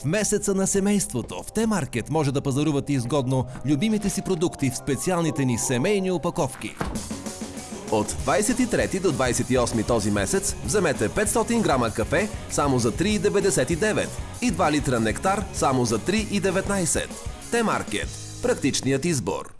В месеца на семейството в Т-маркет може да пазарувате изгодно любимите си продукти в специалните ни семейни опаковки. От 23 до 28 този месец вземете 500 грама кафе само за 3,99 и 2 литра нектар само за 3,19. Т-маркет – практичният избор.